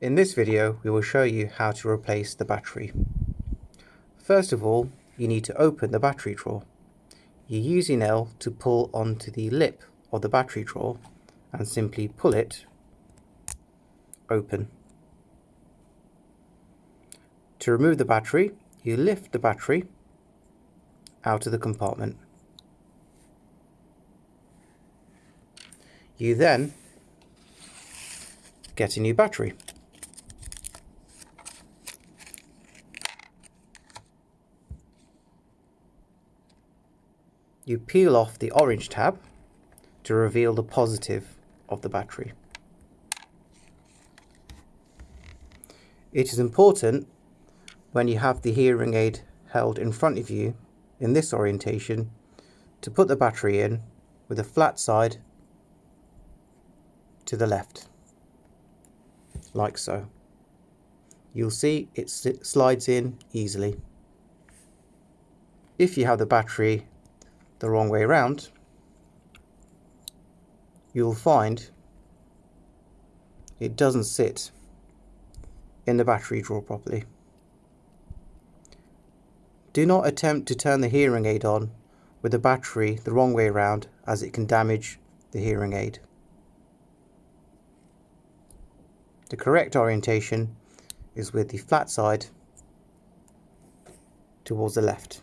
In this video we will show you how to replace the battery. First of all you need to open the battery drawer. You use your nail to pull onto the lip of the battery drawer and simply pull it open. To remove the battery you lift the battery out of the compartment. You then get a new battery. You peel off the orange tab to reveal the positive of the battery. It is important when you have the hearing aid held in front of you in this orientation to put the battery in with the flat side to the left like so you'll see it slides in easily if you have the battery the wrong way around you'll find it doesn't sit in the battery drawer properly do not attempt to turn the hearing aid on with the battery the wrong way around as it can damage the hearing aid. The correct orientation is with the flat side towards the left.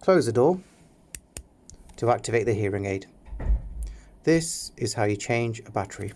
Close the door to activate the hearing aid. This is how you change a battery.